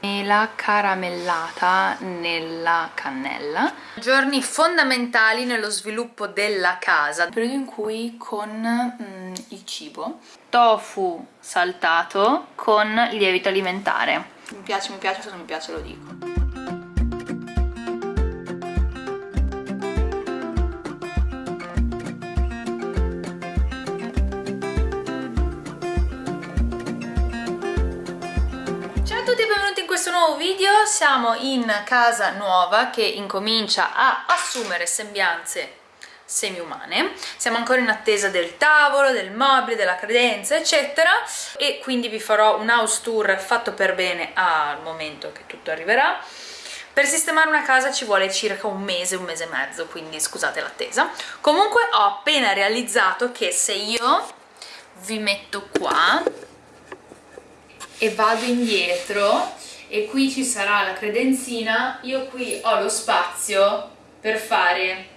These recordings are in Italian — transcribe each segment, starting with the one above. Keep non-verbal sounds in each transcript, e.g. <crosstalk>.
mela caramellata nella cannella. Giorni fondamentali nello sviluppo della casa. Periodo in cui con mm, il cibo. Tofu saltato con lievito alimentare. Mi piace, mi piace, se non mi piace lo dico siamo in casa nuova che incomincia a assumere sembianze semi-umane. Siamo ancora in attesa del tavolo, del mobile, della credenza eccetera. E quindi vi farò un house tour fatto per bene al momento che tutto arriverà. Per sistemare una casa ci vuole circa un mese, un mese e mezzo, quindi scusate l'attesa. Comunque ho appena realizzato che se io vi metto qua e vado indietro e qui ci sarà la credenzina, io qui ho lo spazio per fare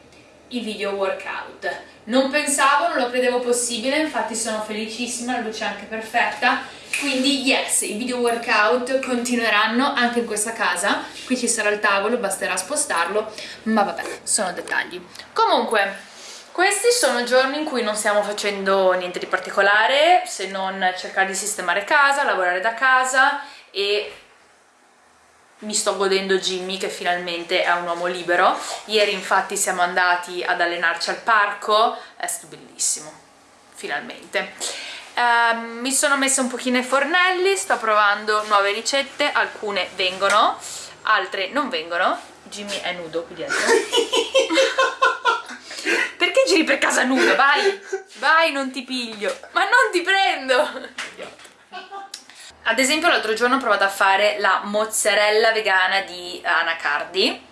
i video workout. Non pensavo, non lo credevo possibile, infatti sono felicissima, la luce è anche perfetta, quindi yes, i video workout continueranno anche in questa casa, qui ci sarà il tavolo, basterà spostarlo, ma vabbè, sono dettagli. Comunque, questi sono giorni in cui non stiamo facendo niente di particolare, se non cercare di sistemare casa, lavorare da casa e mi sto godendo Jimmy che finalmente è un uomo libero. Ieri infatti siamo andati ad allenarci al parco. È stato bellissimo finalmente. Uh, mi sono messa un pochino ai fornelli sto provando nuove ricette alcune vengono altre non vengono. Jimmy è nudo qui dietro. <laughs> Perché giri per casa nudo? vai vai non ti piglio. Ma non ti prendo ad esempio l'altro giorno ho provato a fare la mozzarella vegana di Anacardi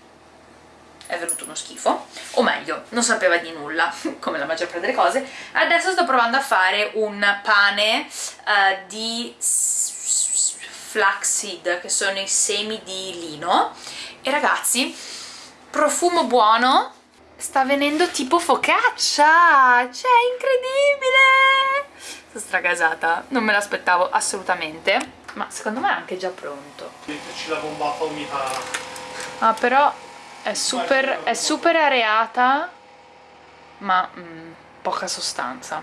è venuto uno schifo. O meglio, non sapeva di nulla <laughs> come la maggior parte delle cose. Adesso sto provando a fare un pane uh, di flaxseed che sono i semi di lino. E ragazzi profumo buono. Sta venendo tipo focaccia. Cioè incredibile sono stragasata non me l'aspettavo assolutamente ma secondo me è anche già pronto. Metterci la bombata umida ah però è super, è super areata ma mm, poca sostanza.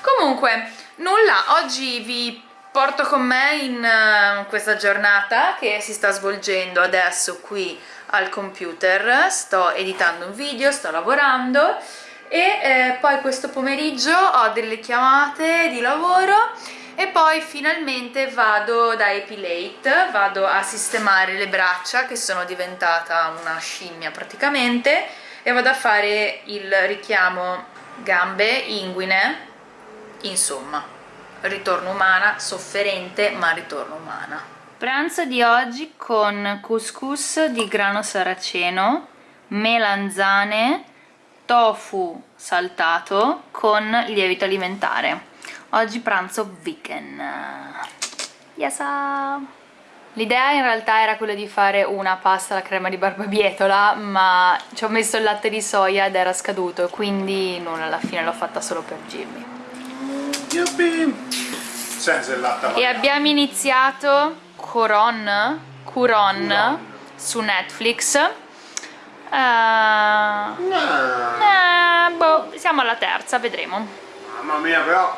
Comunque nulla oggi vi porto con me in uh, questa giornata che si sta svolgendo adesso qui al computer. Sto editando un video, sto lavorando e eh, poi questo pomeriggio ho delle chiamate di lavoro e poi finalmente vado da Epilate, vado a sistemare le braccia che sono diventata una scimmia praticamente e vado a fare il richiamo gambe, inguine, insomma ritorno umana, sofferente ma ritorno umana. Pranzo di oggi con couscous di grano saraceno, melanzane, tofu saltato con lievito alimentare. Oggi pranzo vegan yes l'idea in realtà era quella di fare una pasta alla crema di barbabietola ma ci ho messo il latte di soia ed era scaduto quindi non alla fine l'ho fatta solo per Jimmy. Yuppie. senza il latte e abbiamo iniziato Curon Curon. su Netflix Uh, no. eh, boh, siamo alla terza, vedremo. Mamma mia, però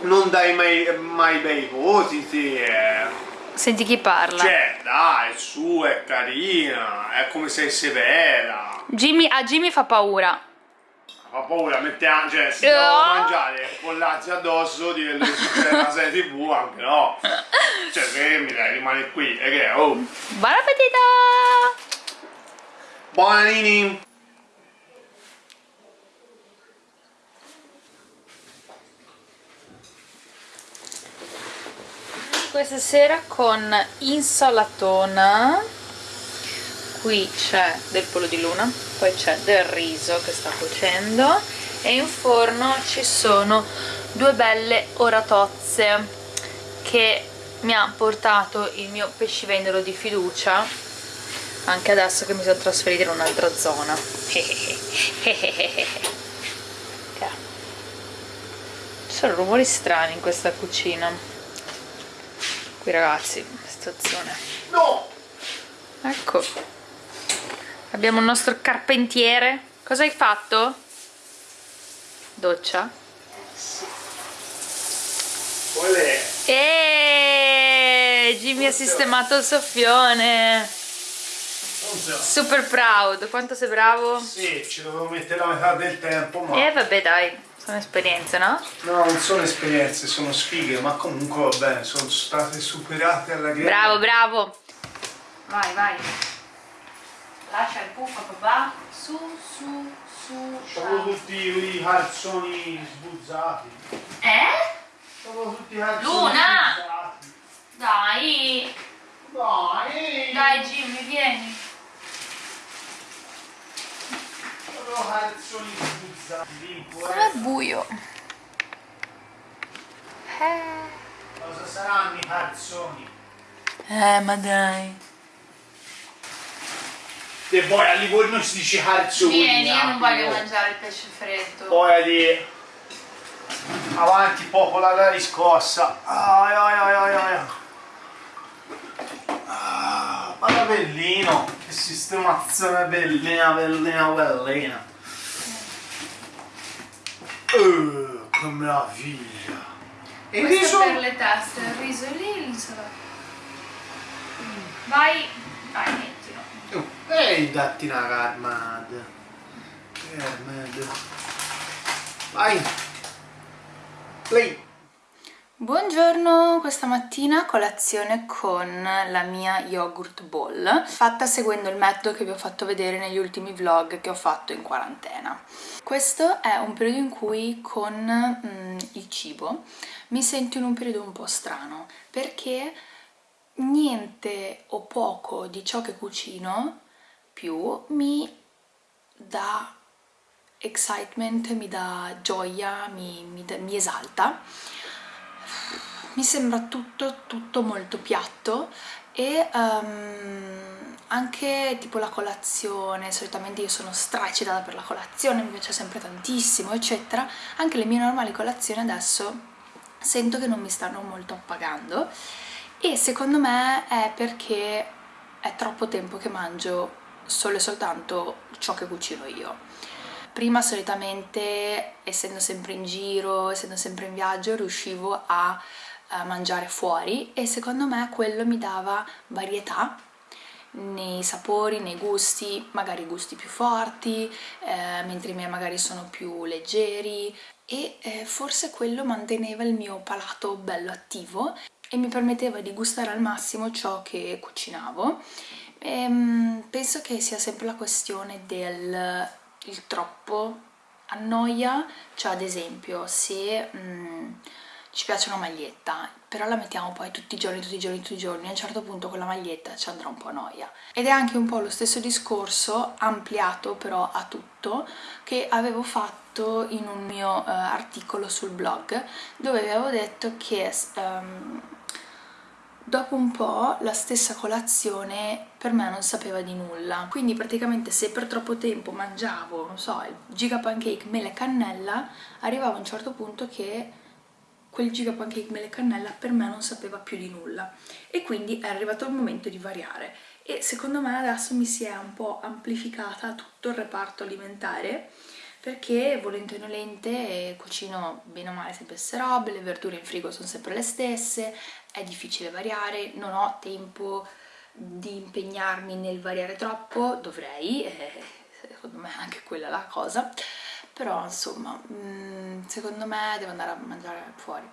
non dai mai, mai bei voti, sì. Eh. Senti chi parla. Cioè, dai, su, è carina, è come sei severa. Jimmy, a Jimmy fa paura. Fa paura, mettiamo, cioè, se devo oh. mangiare pollazzi addosso, diventa una serie tv, anche no. Cioè, se mi dai, rimane qui, e che, oh. Buon appetito! Buonanini! Questa sera con insalatona qui c'è del pollo di luna poi c'è del riso che sta cuocendo e in forno ci sono due belle oratozze che mi ha portato il mio pescivendolo di fiducia anche adesso che mi sono trasferita in un'altra zona. Ci sono rumori strani in questa cucina. Qui ragazzi situazione no! Ecco. Abbiamo il nostro carpentiere. Cosa hai fatto? doccia? Olè. e Jimmy ha sistemato il soffione Funziona. super proud quanto sei bravo? Sì, ci dovevo mettere la metà del tempo, ma... eh vabbè dai sono esperienze no? No, non sono esperienze, sono sfighe, ma comunque va bene, sono state superate alla grande. bravo bravo vai vai lascia il puff a papà su su su Sono tutti i calzoni sbuzzati. eh? Sono tutti i calzoni Luna! sbuzzati. dai Dai! dai Jimmy vieni Sono calzoni sbuzzati. Limpo, com'è eh. buio eh Cosa saranno i calzoni? Eh, ma dai. E poi a Livorno si dice calzoni. Vieni, io non voglio mangiare il pesce freddo. Poi di avanti popola la riscossa. Ai ai ai ai ai. Ah, ma bellino, che sistemazione bellina, bellina, bellina. Uh, che meraviglia. E il Questo riso? per le teste, il riso lì, l'insalata. Vai, vai, mettilo. Oh, Ehi, datti una carmad. Carmad. Vai. Play. Buongiorno, questa mattina colazione con la mia yogurt bowl, fatta seguendo il metodo che vi ho fatto vedere negli ultimi vlog che ho fatto in quarantena. Questo è un periodo in cui con mm, il cibo mi sento in un periodo un po' strano, perché niente o poco di ciò che cucino più mi dà excitement, mi dà gioia, mi, mi mi esalta mi sembra tutto, tutto molto piatto e ehm, anche tipo la colazione, solitamente io sono straeccitata per la colazione, mi piace sempre tantissimo, eccetera. Anche le mie normali colazioni adesso sento che non mi stanno molto appagando e secondo me è perché è troppo tempo che mangio solo e soltanto ciò che cucino io. Prima solitamente, essendo sempre in giro, essendo sempre in viaggio, riuscivo a eh, mangiare fuori e secondo me quello mi dava varietà nei sapori, nei gusti, magari gusti più forti, eh, mentre i miei magari sono più leggeri e eh, forse quello manteneva il mio palato bello attivo e mi permetteva di gustare al massimo ciò che cucinavo. Ehm, penso che sia sempre la questione del il troppo annoia, cioè ad esempio se mm, ci piace una maglietta, però la mettiamo poi tutti i giorni, tutti i giorni, tutti i giorni, a un certo punto quella maglietta ci andrà un po' a noia. Ed è anche un po' lo stesso discorso, ampliato però a tutto, che avevo fatto in un mio eh, articolo sul blog, dove avevo detto che ehm, dopo un po' la stessa colazione per me non sapeva di nulla. Quindi praticamente se per troppo tempo mangiavo non so il giga pancake mele e cannella arrivava a un certo punto che quel giga pancake mele e cannella per me non sapeva più di nulla. E quindi è arrivato il momento di variare. E secondo me adesso mi si è un po' amplificata tutto il reparto alimentare perché volente o nolente cucino bene o male sempre stesse robe, le verdure in frigo sono sempre le stesse, è difficile variare, non ho tempo di impegnarmi nel variare troppo, dovrei, eh, secondo me è anche quella la cosa, però insomma, mm, secondo me devo andare a mangiare fuori.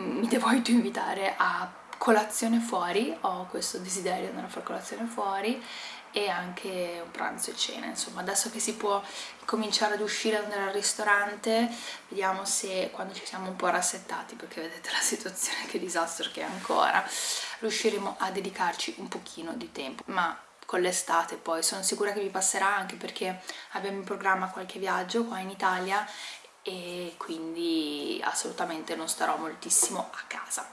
Mm, Mi devo invitare a colazione fuori, ho questo desiderio di andare a fare colazione fuori e anche un pranzo e cena, insomma adesso che si può cominciare ad uscire, ad andare al ristorante, vediamo se quando ci siamo un po' rassettati, perché vedete la <laughs> situazione che disastro che è ancora, riusciremo a dedicarci un pochino di tempo, ma con l'estate poi sono sicura che vi passerà anche perché abbiamo in programma qualche viaggio qua in Italia e quindi assolutamente non starò moltissimo a casa.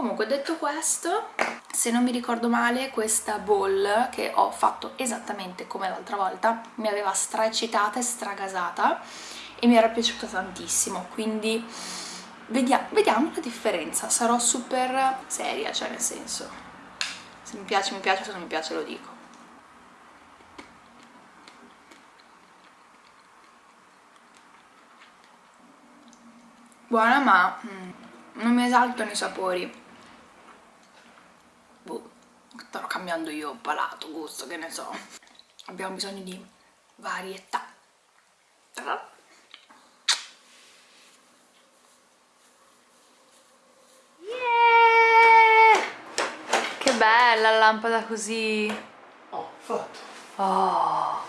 Comunque detto questo, se non mi ricordo male questa bowl che ho fatto esattamente come l'altra volta mi aveva straeccitata e stragasata e mi era piaciuta tantissimo, quindi vediamo, vediamo la differenza, sarò super seria, cioè nel senso, se mi piace mi piace, se non mi piace lo dico. Buona ma mm, non mi esaltano i sapori. Starò cambiando io palato, gusto, che ne so. Abbiamo bisogno di varietà. bella la lampada così. Oh, fatto. Oh.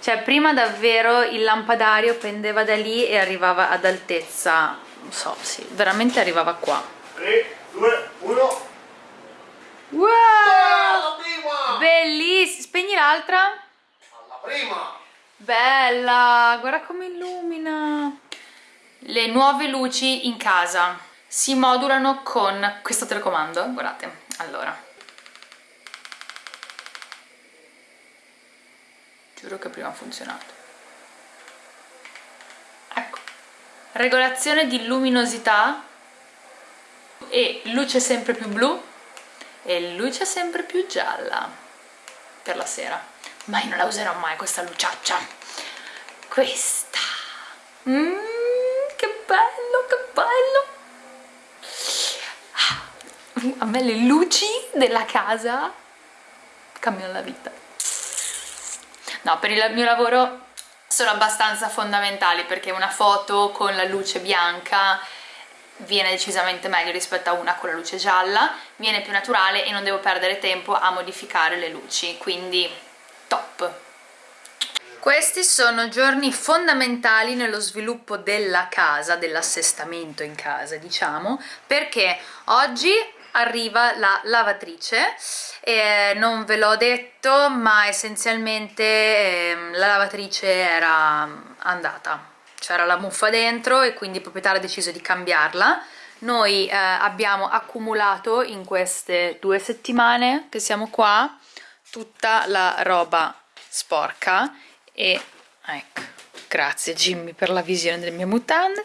Cioè, prima davvero il lampadario pendeva da lì e arrivava ad altezza, non so, sì, veramente arrivava qua. 3, 2, 1. Wow! Ah, Bellissima! Spegni l'altra? Alla prima! Bella! Guarda come illumina! Le nuove luci in casa si modulano con questo telecomando, guardate, allora. Giuro che prima ha funzionato. Ecco. Regolazione di luminosità e luce sempre più blu e luce sempre più gialla per la sera. Ma io non la userò mai questa luciaccia. Questa. Mmm, che bello, che bello a me le luci della casa cambiano la vita no per il mio lavoro sono abbastanza fondamentali perché una foto con la luce bianca viene decisamente meglio rispetto a una con la luce gialla viene più naturale e non devo perdere tempo a modificare le luci quindi top. Questi sono giorni fondamentali nello sviluppo della casa, dell'assestamento in casa diciamo, perché oggi arriva la lavatrice eh, non ve l'ho detto ma essenzialmente eh, la lavatrice era andata c'era la muffa dentro e quindi il proprietario ha deciso di cambiarla. Noi eh, abbiamo accumulato in queste due settimane che siamo qua tutta la roba sporca e ecco grazie Jimmy per la visione delle mie mutande.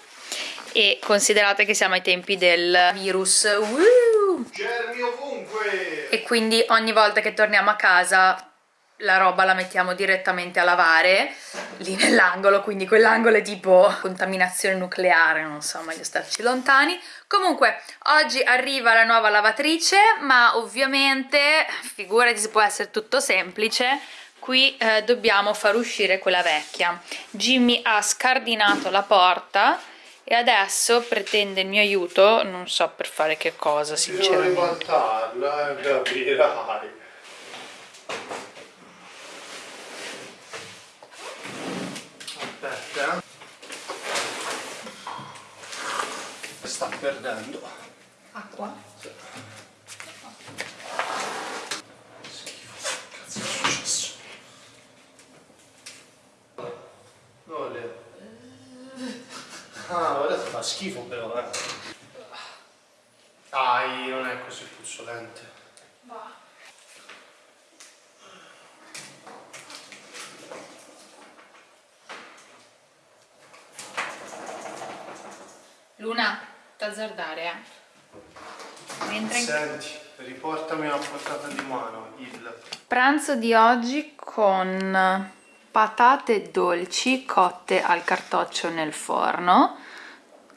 E considerate che siamo ai tempi del virus. Ovunque! E quindi ogni volta che torniamo a casa la roba la mettiamo direttamente a lavare lì nell'angolo, quindi quell'angolo è tipo contaminazione nucleare, non so, meglio starci lontani. Comunque, oggi arriva la nuova lavatrice, ma ovviamente, figurati se può essere tutto semplice, qui eh, dobbiamo far uscire quella vecchia. Jimmy ha scardinato la porta e adesso pretende il mio aiuto, non so per fare che cosa sinceramente. Devo ribaltarla, eh, Sta perdendo. Acqua? Sì. Schifo, cazzo è successo? Dove le... Ah, ora fa schifo però, eh. Dai, non è così puzzolente. Va. Luna, t'azzardare, eh. Mentre... Senti, riportami una portata di mano, il... Pranzo di oggi con patate dolci cotte al cartoccio nel forno,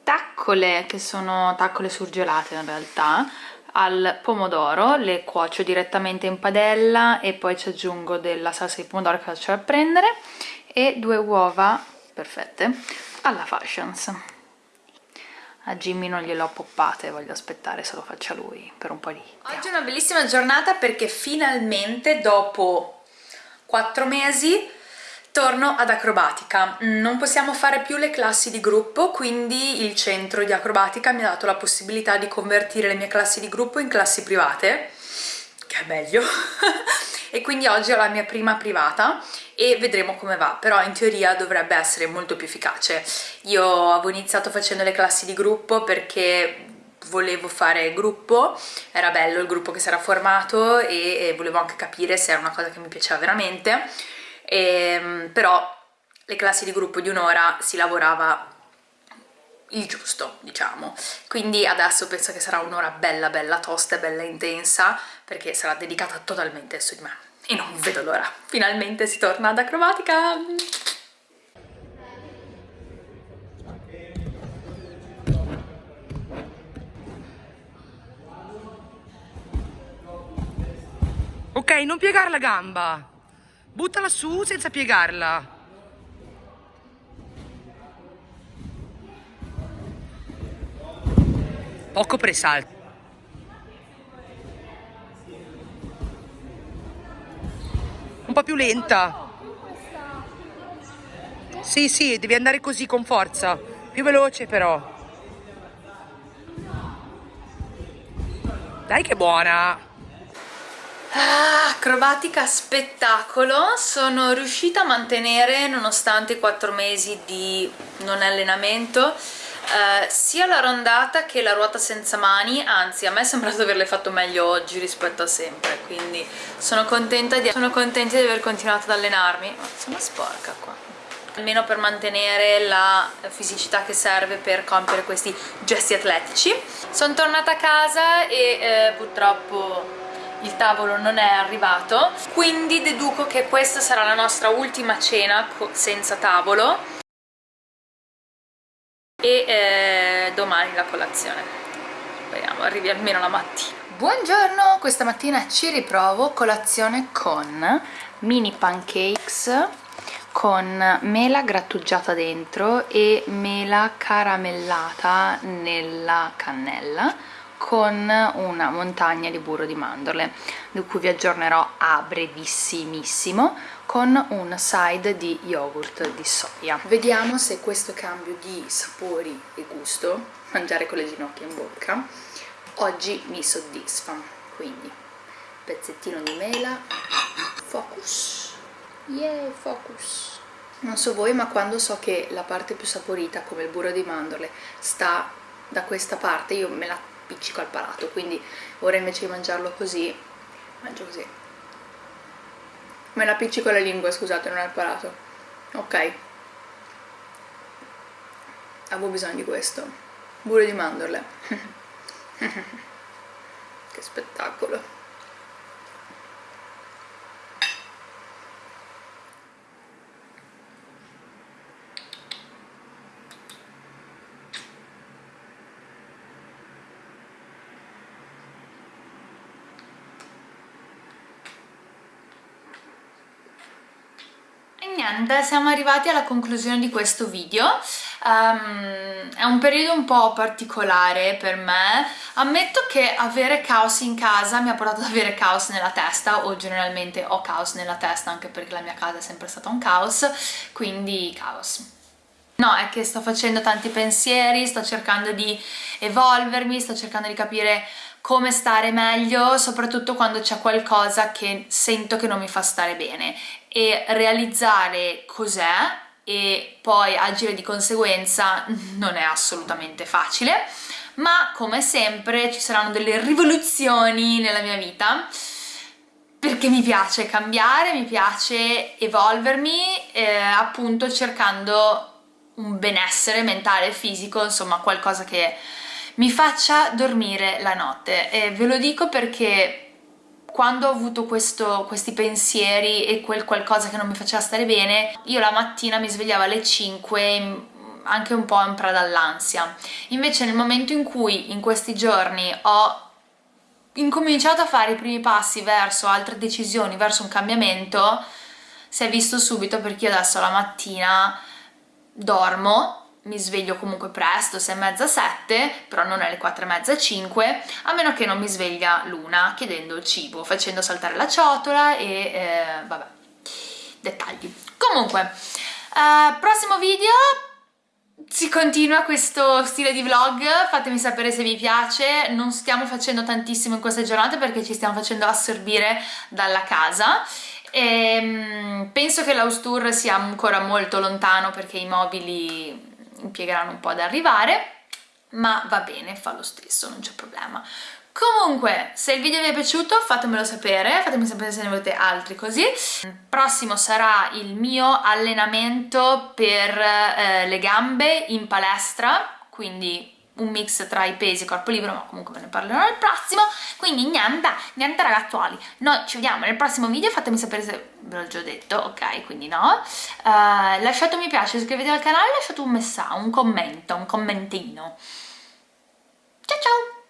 taccole che sono taccole surgelate in realtà, al pomodoro, le cuocio direttamente in padella e poi ci aggiungo della salsa di pomodoro che faccio a prendere e due uova perfette alla fashions. A Jimmy non gliel'ho poppate, voglio aspettare se lo faccia lui per un po' di. Oggi è una bellissima giornata perché finalmente dopo 4 mesi Torno ad acrobatica, non possiamo fare più le classi di gruppo, quindi il centro di acrobatica mi ha dato la possibilità di convertire le mie classi di gruppo in classi private, che è meglio, <laughs> e quindi oggi ho la mia prima privata e vedremo come va, però in teoria dovrebbe essere molto più efficace. Io avevo iniziato facendo le classi di gruppo perché volevo fare gruppo, era bello il gruppo che si era formato e, e volevo anche capire se era una cosa che mi piaceva veramente, e, ehm, però le classi di gruppo di un'ora si lavorava il giusto, diciamo. Quindi adesso penso che sarà un'ora bella bella tosta e bella intensa, perché sarà dedicata totalmente su di me. E non vedo l'ora. Finalmente si torna ad acrobatica! Ok, non piegare la gamba. Buttala su senza piegarla. Poco presalto. Un po' più lenta. Sì, sì, devi andare così con forza. Più veloce però. Dai che buona! Ah, acrobatica spettacolo, sono riuscita a mantenere nonostante i quattro mesi di non allenamento eh, sia la rondata che la ruota senza mani, anzi a me è sembrato averle fatto meglio oggi rispetto a sempre, quindi sono contenta di, sono contenta di aver continuato ad allenarmi, oh, sono sporca qua. Almeno per mantenere la fisicità che serve per compiere questi gesti atletici. Sono tornata a casa e eh, purtroppo il tavolo non è arrivato. Quindi deduco che questa sarà la nostra ultima cena senza tavolo e eh, domani la colazione. Speriamo arrivi almeno la mattina. Buongiorno questa mattina ci riprovo. Colazione con mini pancakes con mela grattugiata dentro e mela caramellata nella cannella con una montagna di burro di mandorle di cui vi aggiornerò a brevissimissimo con un side di yogurt di soia. Vediamo se questo cambio di sapori e gusto mangiare con le ginocchia in bocca oggi mi soddisfa. Quindi pezzettino di mela focus. Yeah focus. Non so voi ma quando so che la parte più saporita come il burro di mandorle sta da questa parte io me la appiccico al palato quindi ora invece di mangiarlo così mangio così. Me la appiccico alla lingua scusate non al palato ok. Avevo bisogno di questo. Burro di mandorle. <laughs> Che spettacolo niente, siamo arrivati alla conclusione di questo video. Um, è un periodo un po' particolare per me. Ammetto che avere caos in casa mi ha portato ad avere caos nella testa, o generalmente ho caos nella testa anche perché la mia casa è sempre stata un caos, quindi caos. No, è che sto facendo tanti pensieri, sto cercando di evolvermi, sto cercando di capire come stare meglio, soprattutto quando c'è qualcosa che sento che non mi fa stare bene e realizzare cos'è e poi agire di conseguenza non è assolutamente facile ma come sempre ci saranno delle rivoluzioni nella mia vita perché mi piace cambiare, mi piace evolvermi eh, appunto cercando un benessere mentale e fisico, insomma qualcosa che mi faccia dormire la notte. E ve lo dico perché quando ho avuto questo, questi pensieri e quel qualcosa che non mi faceva stare bene, io la mattina mi svegliavo alle 5 anche un po' in preda all'ansia. Invece nel momento in cui in questi giorni ho incominciato a fare i primi passi verso altre decisioni, verso un cambiamento, si è visto subito perché io adesso la mattina dormo mi sveglio comunque presto, 6 e mezza, 7, però non alle 4 e mezza, 5, a meno che non mi sveglia l'una chiedendo cibo, facendo saltare la ciotola e eh, vabbè, dettagli. Comunque, eh, prossimo video si continua questo stile di vlog, fatemi sapere se vi piace, non stiamo facendo tantissimo in queste giornate perché ci stiamo facendo assorbire dalla casa e, ehm, penso che l'house tour sia ancora molto lontano perché i mobili impiegheranno un po' ad arrivare ma va bene, fa lo stesso, non c'è problema Comunque, se il video vi è piaciuto fatemelo sapere, fatemi sapere se ne volete altri così. Il prossimo sarà il mio allenamento per eh, le gambe in palestra quindi un mix tra i pesi e corpo libero, ma comunque ve ne parlerò nel prossimo, quindi niente, niente ragazzuoli, noi ci vediamo nel prossimo video, fatemi sapere se ve l'ho già detto, ok, quindi no, uh, lasciate un mi piace, iscrivetevi al canale, lasciate un messaggio, un commento, un commentino, ciao ciao!